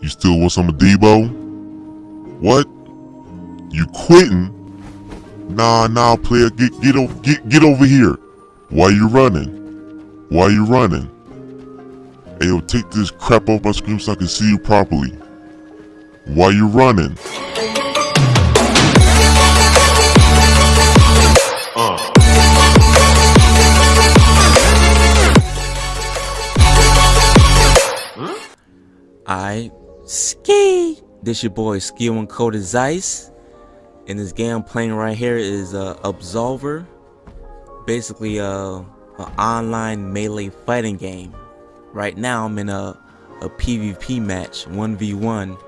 You still want some of Debo? What? You quitting? Nah, nah, player, get get over get get over here. Why you running? Why you running? Hey, yo, take this crap off my screen so I can see you properly. Why you running? I ski. This your boy Ski One Coded Zeiss. And this game I'm playing right here is uh, Absolver. Basically uh, an online melee fighting game. Right now I'm in a, a PvP match, 1v1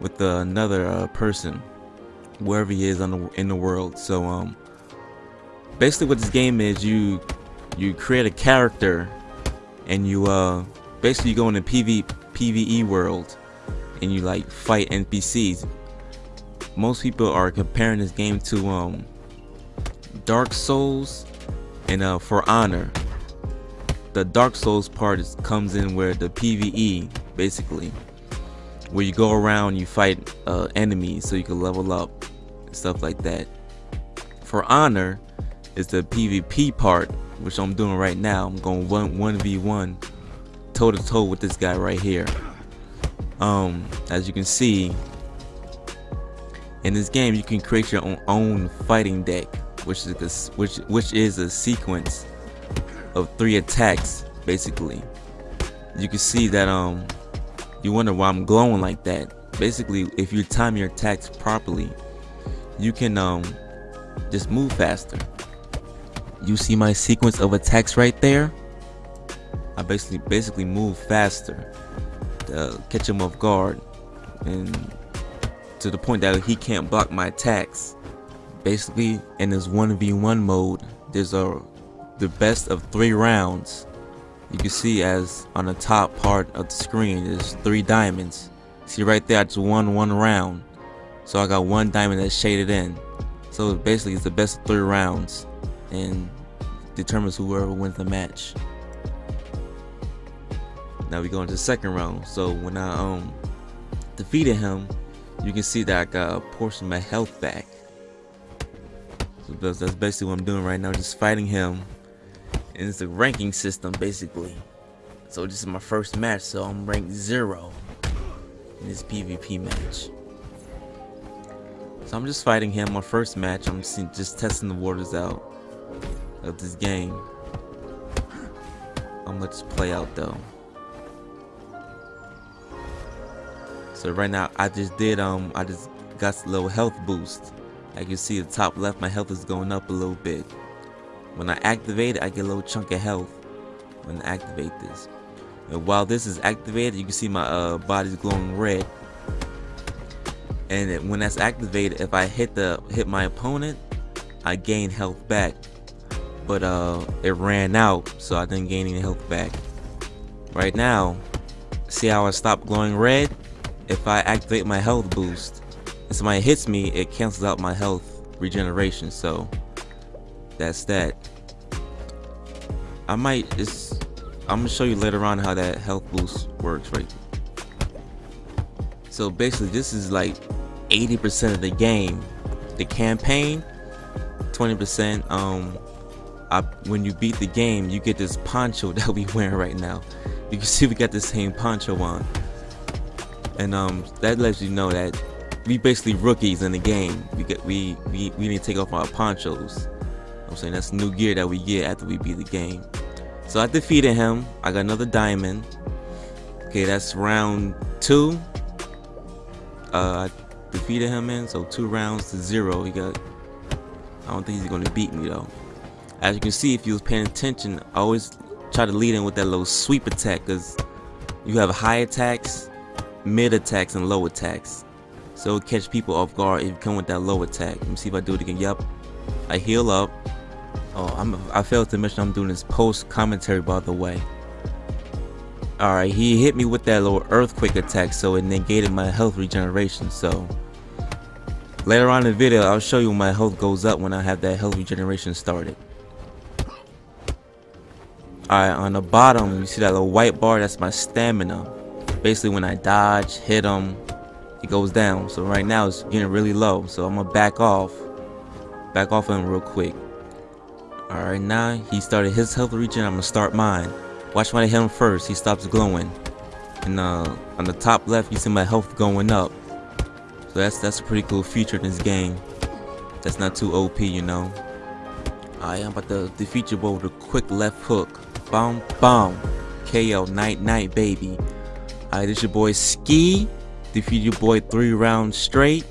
with uh, another uh, person, wherever he is on the, in the world. So um, basically what this game is, you you create a character and you uh basically you go in the PV, PvE world and you like fight NPCs. Most people are comparing this game to um Dark Souls and uh For Honor. The Dark Souls part is, comes in where the PvE basically where you go around you fight uh, enemies so you can level up and stuff like that. For Honor is the PvP part which I'm doing right now. I'm going one one v one toe to toe with this guy right here. Um, as you can see, in this game you can create your own, own fighting deck, which is a, which which is a sequence of three attacks basically. You can see that um, you wonder why I'm glowing like that. Basically, if you time your attacks properly, you can um just move faster. You see my sequence of attacks right there? I basically basically move faster to catch him off guard and to the point that he can't block my attacks. Basically in this 1v1 mode there's a the best of three rounds. You can see as on the top part of the screen there's three diamonds. See right there I just won one round. So I got one diamond that's shaded in. So basically it's the best of three rounds and determines whoever wins the match. Now we go into the second round. So when I um defeated him, you can see that I got a portion of my health back. So that's, that's basically what I'm doing right now, just fighting him. And it's a ranking system basically. So this is my first match, so I'm ranked zero in this PvP match. So I'm just fighting him my first match. I'm just testing the waters out of this game. I'm gonna just play out though. So right now I just did um I just got a little health boost. Like you see the top left my health is going up a little bit. When I activate it I get a little chunk of health when I activate this. And while this is activated you can see my uh, body's glowing red. And it, when that's activated if I hit the hit my opponent I gain health back but uh, it ran out, so I didn't gain any health back. Right now, see how I stopped glowing red? If I activate my health boost, and somebody hits me, it cancels out my health regeneration, so that's that. I might just, I'm gonna show you later on how that health boost works, right? So basically, this is like 80% of the game. The campaign, 20% um I, when you beat the game, you get this poncho that we wearing right now. You can see we got the same poncho on, and um, that lets you know that we basically rookies in the game. We get we we we need to take off our ponchos. I'm saying that's new gear that we get after we beat the game. So I defeated him. I got another diamond. Okay, that's round two. Uh, I defeated him in, so two rounds to zero. He got. I don't think he's gonna beat me though. As you can see, if you was paying attention, I always try to lead in with that little sweep attack because you have high attacks, mid attacks, and low attacks. So catch people off guard if you come with that low attack. Let me see if I do it again. Yep. I heal up. Oh, I'm, I failed to mention I'm doing this post commentary by the way. Alright, he hit me with that little earthquake attack so it negated my health regeneration. So later on in the video, I'll show you my health goes up when I have that health regeneration started. Alright, on the bottom, you see that little white bar? That's my stamina. Basically when I dodge, hit him, it goes down. So right now it's getting really low. So I'm gonna back off, back off him real quick. All right, now he started his health reaching. I'm gonna start mine. Watch when I hit him first. He stops glowing, and uh, on the top left you see my health going up. So that's that's a pretty cool feature in this game. That's not too OP, you know. Alright, I'm about to defeat boy with a quick left hook. Boom, boom. KO, night, night, baby. Alright, this your boy Ski. Defeat your boy three rounds straight.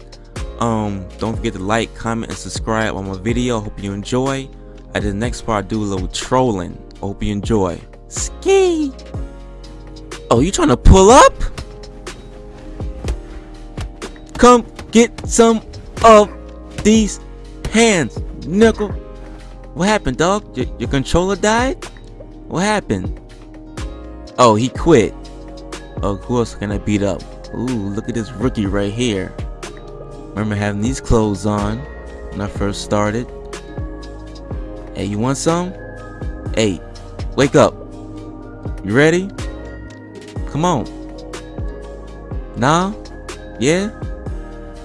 Um, don't forget to like, comment, and subscribe on my video. Hope you enjoy. At the next part, I do a little trolling. Hope you enjoy. Ski. Oh, you trying to pull up? Come get some of these hands, nickel. What happened, dog? Your, your controller died? What happened? Oh, he quit. Who else can I beat up? Ooh, look at this rookie right here. Remember having these clothes on when I first started. Hey, you want some? Hey, wake up. You ready? Come on. Nah? Yeah?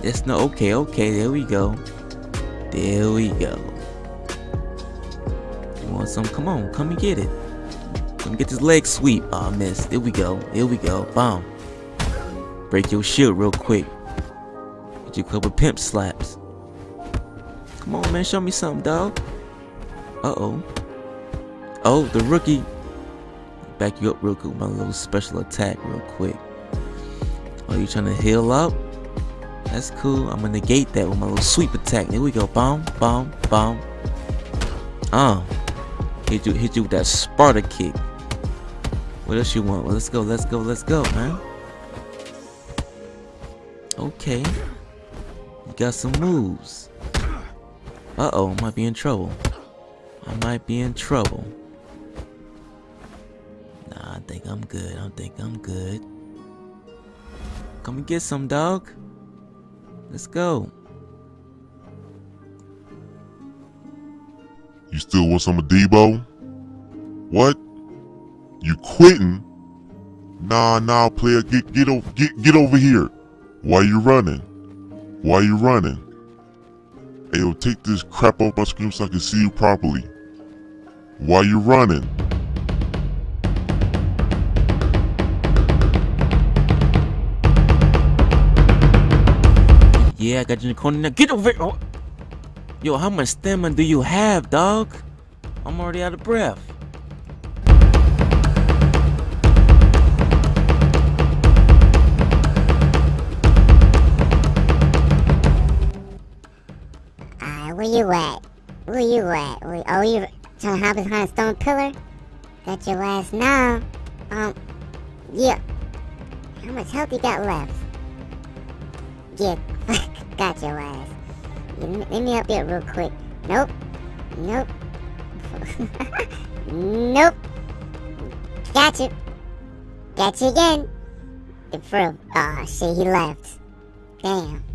That's no, okay, okay, there we go. There we go. You want some? Come on, come and get it. Come get this leg sweep. Oh, I missed. Here we go. Here we go. Boom. Break your shield real quick. Get you a couple pimp slaps. Come on, man. Show me something, dog. Uh-oh. Oh, the rookie. Back you up real quick with my little special attack real quick. Oh, you trying to heal up? That's cool. I'm gonna negate that with my little sweep attack. There we go. Boom, boom, boom. Uh. Hit you, hit you with that Sparta kick. What else you want? Well, let's go, let's go, let's go, man. Okay. You got some moves. Uh-oh, might be in trouble. I might be in trouble. Nah, I think I'm good. I think I'm good. Come and get some, dog. Let's go. You still want some of Debo? What? You quitting? Nah, nah, player, get get over get get over here. Why you running? Why you running? Hey, yo, take this crap off my screen so I can see you properly. Why you running? Yeah, I got you in the corner now. Get over here. Oh. Yo, how much stamina do you have, dog? I'm already out of breath. You at? Where you at? Oh, you trying to hide behind a stone pillar? Got your last now. Um, yeah. How much health you got left? Yeah, got your ass. Yeah, let me help you real quick. Nope. Nope. nope. Got you. Got you again. For oh, shit, he left. Damn.